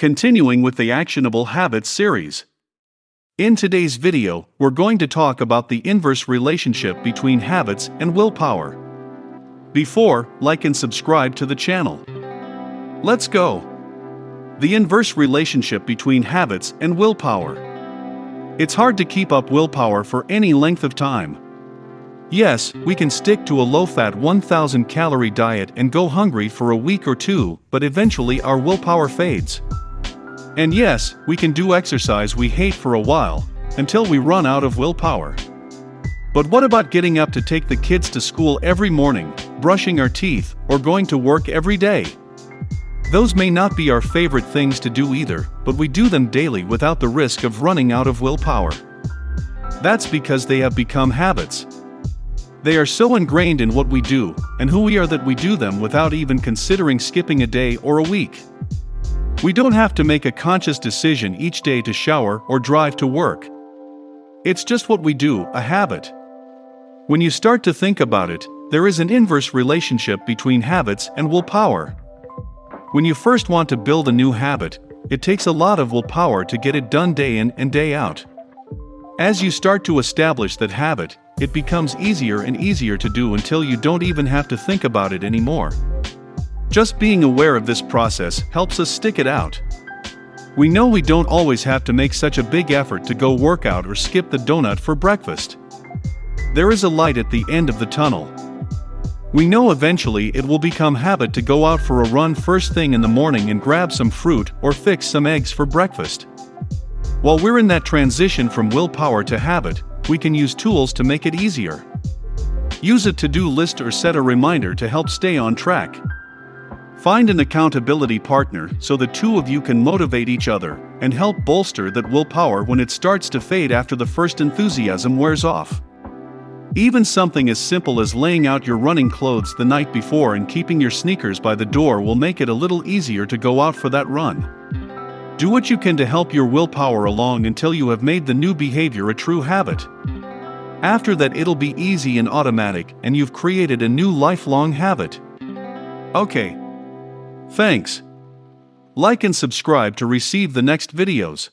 Continuing with the Actionable Habits series. In today's video, we're going to talk about the inverse relationship between habits and willpower. Before, like and subscribe to the channel. Let's go. The inverse relationship between habits and willpower. It's hard to keep up willpower for any length of time. Yes, we can stick to a low fat 1000 calorie diet and go hungry for a week or two, but eventually our willpower fades. And yes, we can do exercise we hate for a while, until we run out of willpower. But what about getting up to take the kids to school every morning, brushing our teeth, or going to work every day? Those may not be our favorite things to do either, but we do them daily without the risk of running out of willpower. That's because they have become habits, they are so ingrained in what we do, and who we are that we do them without even considering skipping a day or a week. We don't have to make a conscious decision each day to shower or drive to work. It's just what we do, a habit. When you start to think about it, there is an inverse relationship between habits and willpower. When you first want to build a new habit, it takes a lot of willpower to get it done day in and day out. As you start to establish that habit, it becomes easier and easier to do until you don't even have to think about it anymore. Just being aware of this process helps us stick it out. We know we don't always have to make such a big effort to go work out or skip the donut for breakfast. There is a light at the end of the tunnel. We know eventually it will become habit to go out for a run first thing in the morning and grab some fruit or fix some eggs for breakfast. While we're in that transition from willpower to habit, we can use tools to make it easier. Use a to-do list or set a reminder to help stay on track. Find an accountability partner so the two of you can motivate each other and help bolster that willpower when it starts to fade after the first enthusiasm wears off. Even something as simple as laying out your running clothes the night before and keeping your sneakers by the door will make it a little easier to go out for that run. Do what you can to help your willpower along until you have made the new behavior a true habit. After that, it'll be easy and automatic, and you've created a new lifelong habit. Okay. Thanks. Like and subscribe to receive the next videos.